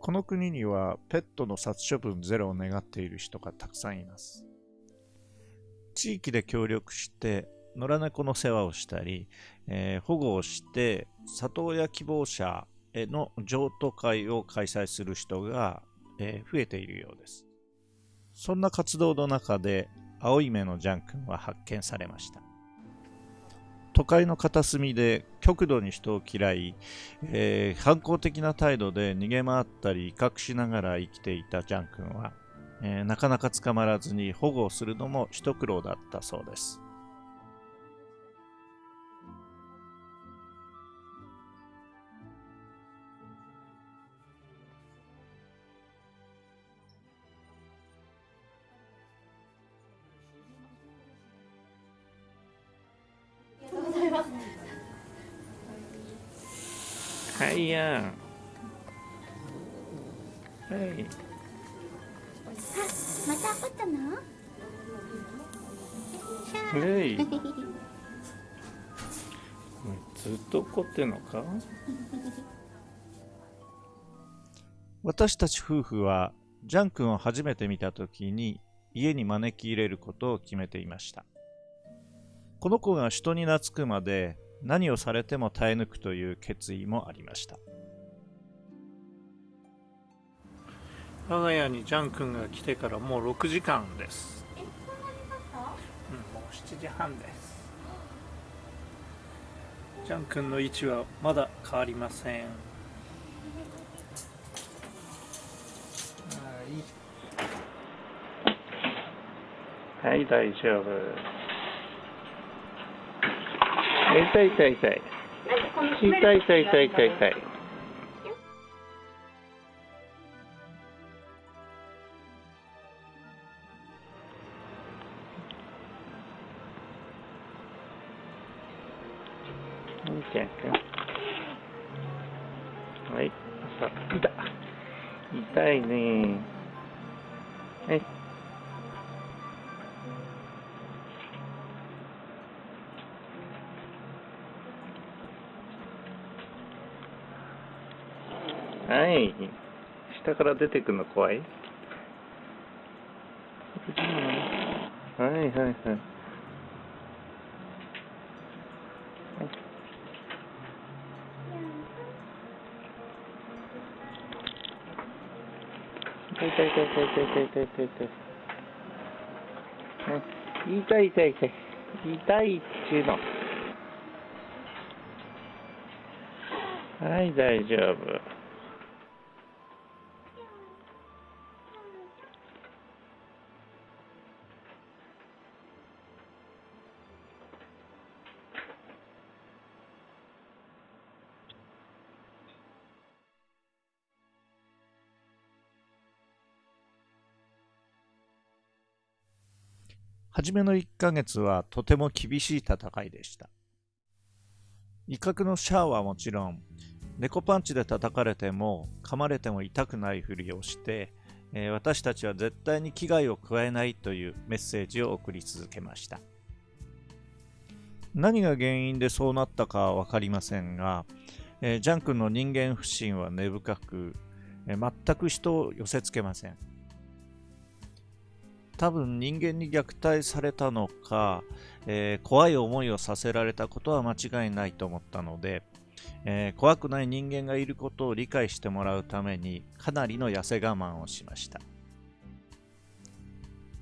この国にはペットの殺処分ゼロを願っている人がたくさんいます。地域で協力して野良猫の世話をしたり、えー、保護をして里親希望者への譲渡会を開催する人が、えー、増えているようです。そんな活動の中で青い目のジャン君は発見されました。都会の片隅で極度に人を嫌い、えー、反抗的な態度で逃げ回ったり威嚇しながら生きていたジャン君は、えー、なかなか捕まらずに保護をするのも一苦労だったそうです。ってんのか？私たち夫婦はジャン君を初めて見た時に家に招き入れることを決めていました。この子が人に懐くまで何をされても耐え抜くという決意もありました。我が家にジャン君が来てからもう6時間です。うん、もう7時半ですジャン君の位置はまだ変わりませんはい、大丈夫。痛い痛い痛い。痛い痛い痛い痛い痛い。痛い。はい。から出てくるの怖い？はいはいはい。痛い痛い痛い痛い痛い痛い痛い痛い。痛い痛い痛い。痛いっちゅうの。はい、大丈夫。初めの1ヶ月はとても厳しい戦いでした。威嚇のシャアはもちろん、猫パンチで叩かれても噛まれても痛くないふりをして、えー、私たちは絶対に危害を加えないというメッセージを送り続けました。何が原因でそうなったかは分かりませんが、えー、ジャン君の人間不信は根深く、えー、全く人を寄せつけません。多分人間に虐待されたのか、えー、怖い思いをさせられたことは間違いないと思ったので、えー、怖くない人間がいることを理解してもらうためにかなりの痩せ我慢をしました。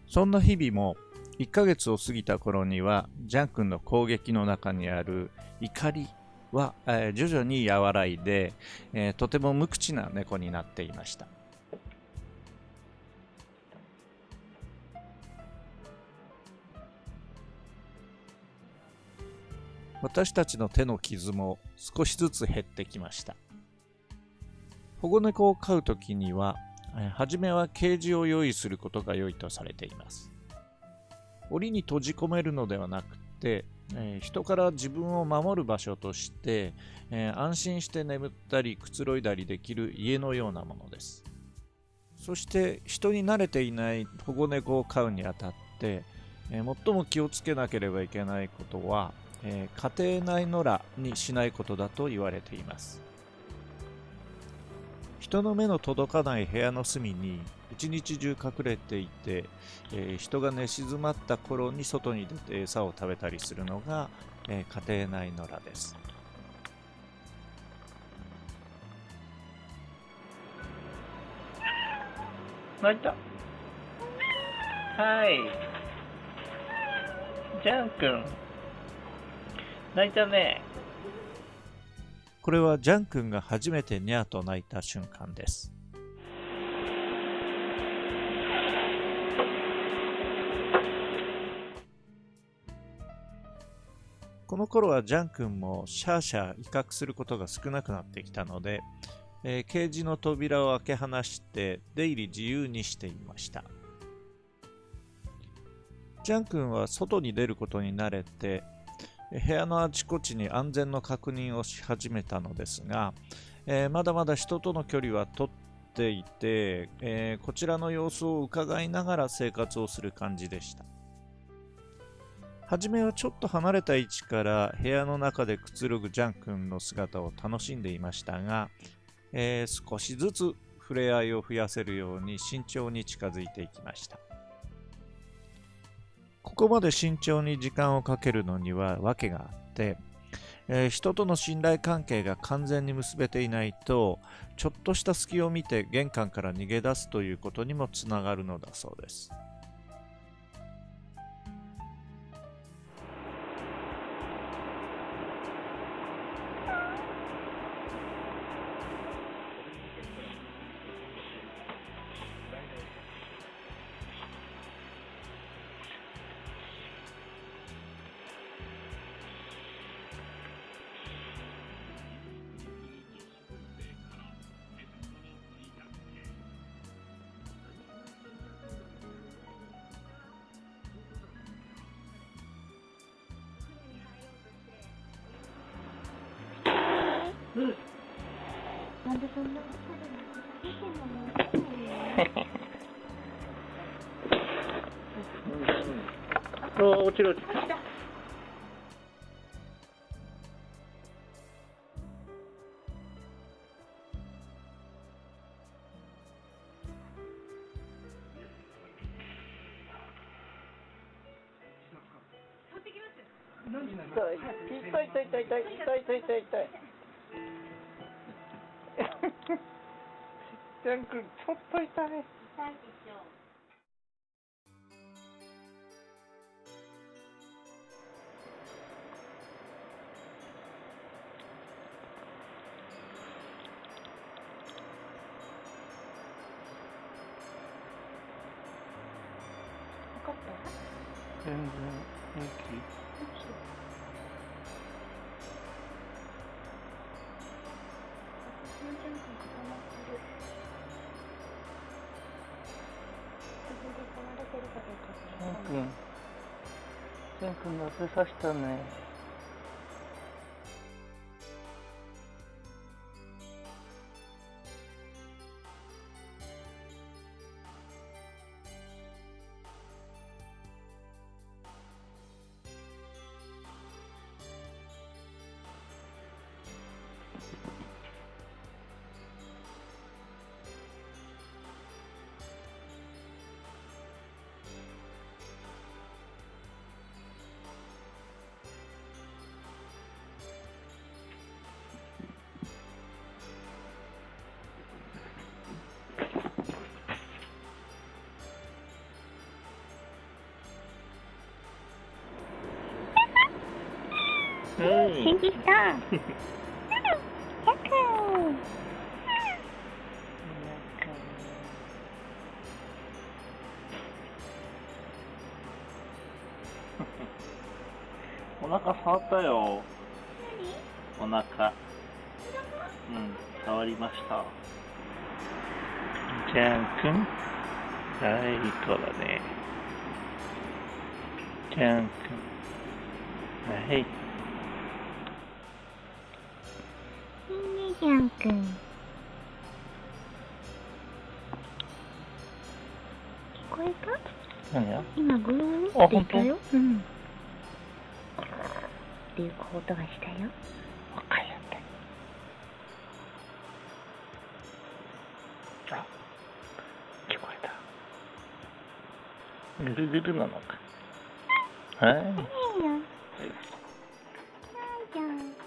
そんな日々も1ヶ月を過ぎた頃にはジャン君の攻撃の中にある怒りは、えー、徐々に和らいで、えとても無口な猫になっていました。私たちの手の傷も少しずつ減ってきました。保護猫を飼うときには、初めはケージを用意することが良いとされています。檻に閉じ込めるのではなくて、え、人から自分を守る場所として、え、安心して眠ったりくつろいだりできる家のようなものです。そして人に慣れていない保護猫を飼うにあたって、え、最も気をつけなければいけないことは、えー、家庭内野良にしないことだと言われています。人の目の届かない部屋の隅に一日中隠れていて、えー人が寝静まった頃に外に出て餌を食べたりするのが、えー家庭内野良です。泣いた。はい。ジャン君。泣いたねこれはジャン君が初めてニャーと鳴いた瞬間です。この頃はジャン君もシャーシャー威嚇することが少なくなってきたので、えーケージの扉を開け放して出入り自由にしていました。ジャン君は外に出ることに慣れて、部屋のあちこちに安全の確認をし始めたのですが、えーまだまだ人との距離は取っていて、えーこちらの様子を伺いながら生活をする感じでした。はじめはちょっと離れた位置から部屋の中でくつろぐジャン君の姿を楽しんでいましたが、えー少しずつ触れ合いを増やせるように慎重に近づいていきました。ここまで慎重に時間をかけるのには訳があって、えー人との信頼関係が完全に結べていないと、ちょっとした隙を見て玄関から逃げ出すということにもつながるのだそうです。なんでそんなお落ちる落ちる痛い痛い痛い痛い痛い痛い痛い痛い。ちゃんくん、ちょっと痛い。痛いでしょ。全然平気。くん。ケン君が当てたね。うん、返事した。お腹触ったよ。お腹。うん、触りました。じゃん。くん。はい、かね。じゃん。くん。はい。じゃんくん。聞こえた？何や？今グローって言ったよ。うん。っていう音がしたよ。わかりやっ。あ、聞こえた。ぐるぐるなのか。はい。ないよ。ないじゃん。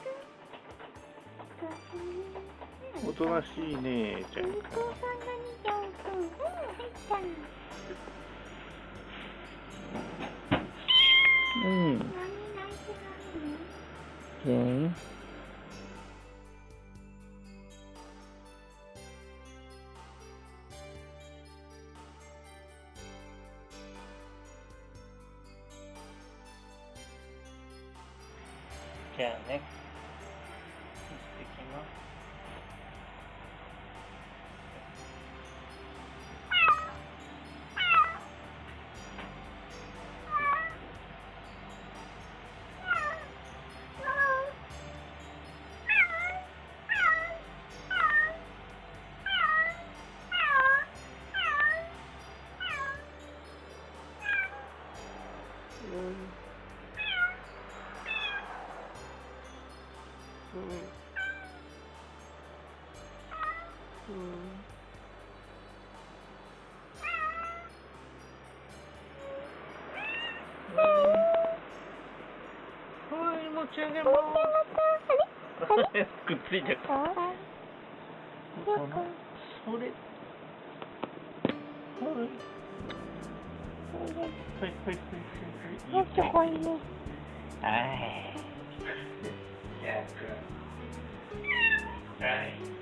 おとなしいねちゃんか。うん。うんはい、持ち上げます。くっついちゃった。それ？はい。はい、はい、はい、よしこいね。はい。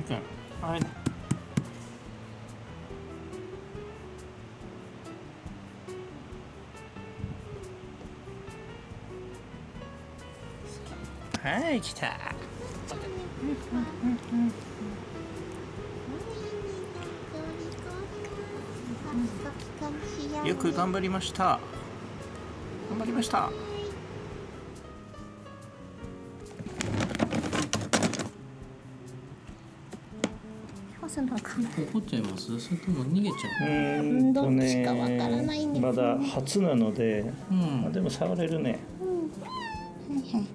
じゃあ、はい。はい、ちゃんくん。はい。はい、来た。よく頑張りました。頑張りました。干すのかな。怒っちゃいます？それとも逃げちゃう？ーんとどっちかわからないんですねまだ初なので、ううんまあでも触れるね。はいはい。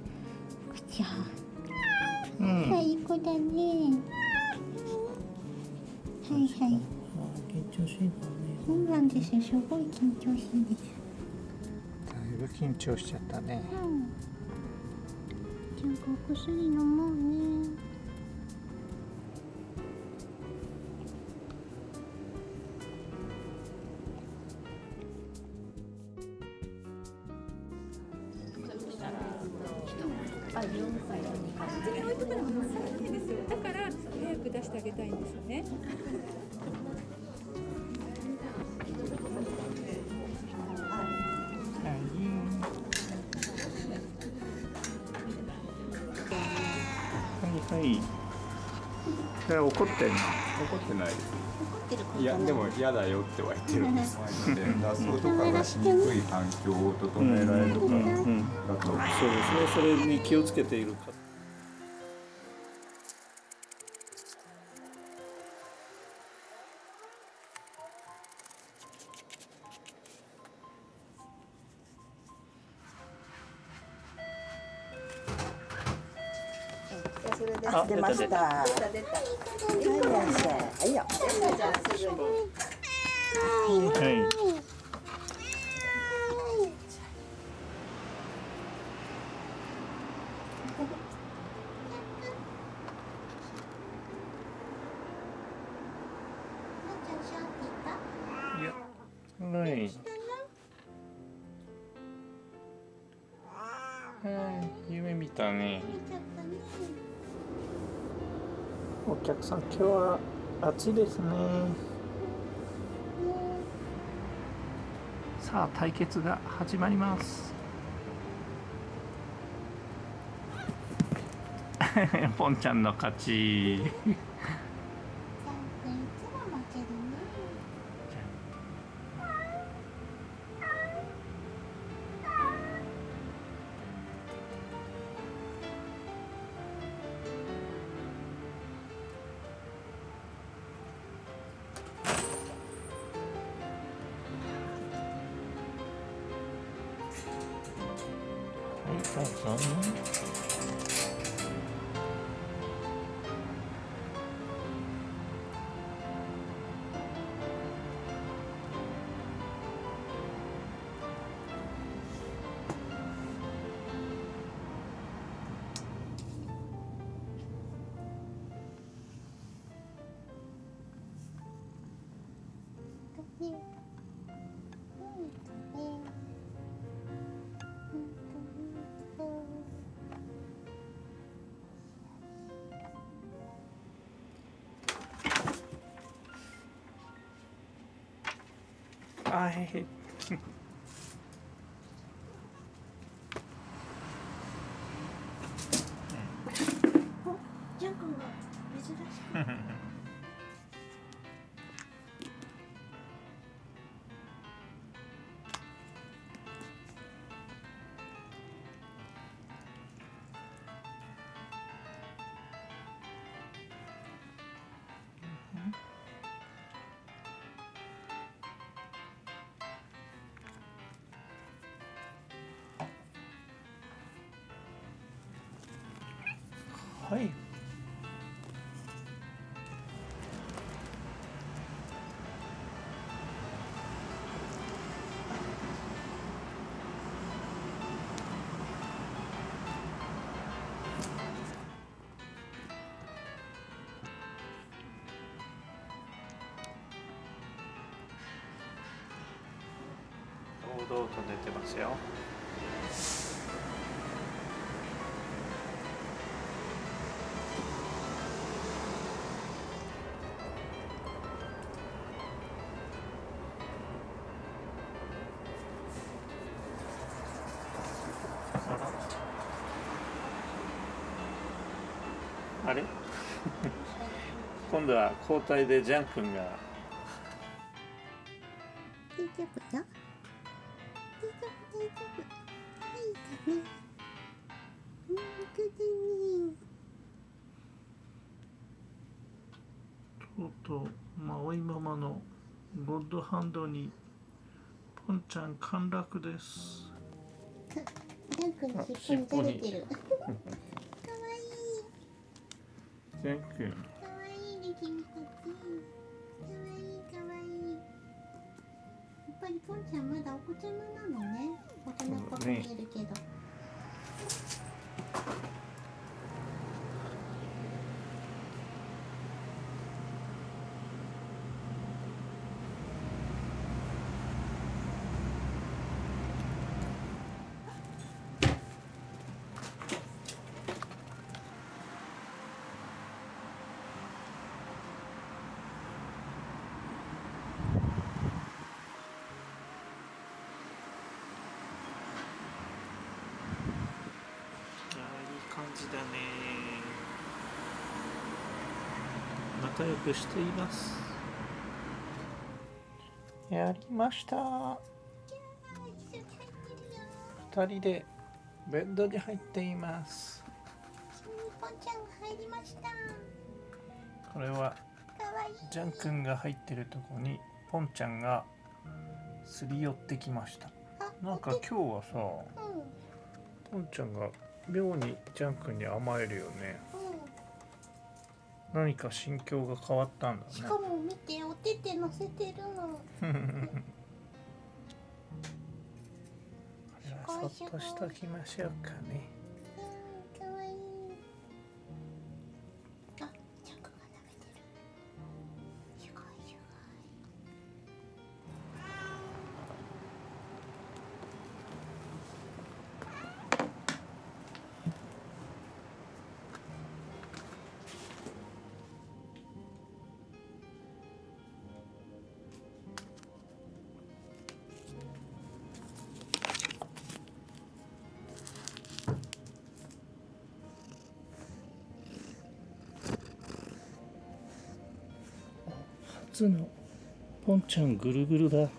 口は。うん。最高だね。はいはい。あ緊張しいだねそうなんですよ。すごい緊張しいです。だいぶ緊張しちゃったね。うん。ちゃんとお薬飲もうね。怒ってんの？怒ってないですいやでも嫌だよっては言ってるんです とかがしにくい環境を整えられるからうん。だとそうですね。それに気をつけているか。あ、出ました。はいよ。は。いや、はい。はい、夢見たね。お客さん、今日は暑いですね。さあ、対決が始まります。ポンちゃんの勝ち。どうあへ はい。堂々と出てますよ。今度は交代でジャン君が。大丈夫よ。大丈夫大丈夫はいだねうんとだねとうとうマオイママのゴッドハンドにポンちゃん陥落です。ジャン君の尻尾に垂れてるかわいい。ジャン君かわいいかわい。いやっぱりポンちゃんまだお子ちゃまなのね。大人っぽく見えるけど、いやいい感じだね。仲良くしています。やりました。一緒に入ってるよ二人でベッドに入っています。一緒にポンちゃんが入りました。これはジャン君が入ってるとこにポンちゃんがすり寄ってきました。あなんか今日はさうん。ポンちゃんが妙にジャン君に甘えるよね。うん何か心境が変わったんだね。しかも見てお手手乗せてるの。そっとしときましょうかねつのポンちゃんぐるぐるだ。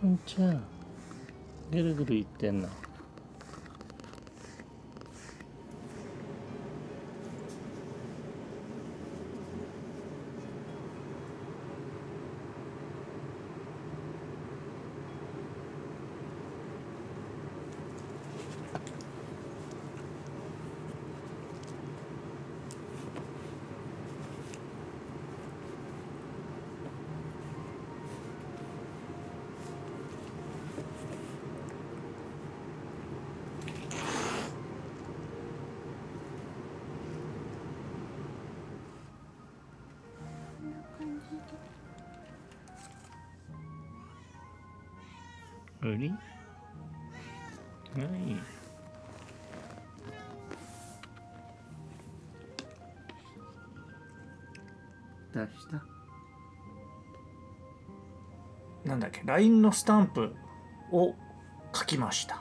ポンちゃんぐるぐるいってんの何何出したなんだっけ？LINE のスタンプを書きました。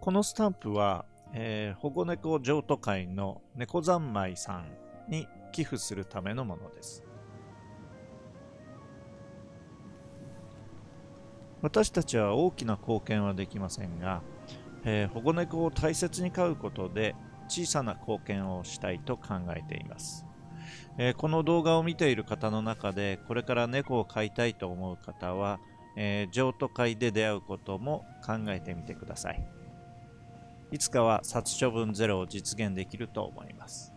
このスタンプは、えー保護猫譲渡会の猫三昧さんに寄付するためのものです私たちは大きな貢献はできませんが、えー保護猫を大切に飼うことで小さな貢献をしたいと考えています。えーこの動画を見ている方の中でこれから猫を飼いたいと思う方は、えー譲渡会で出会うことも考えてみてください。いつかは殺処分ゼロを実現できると思います。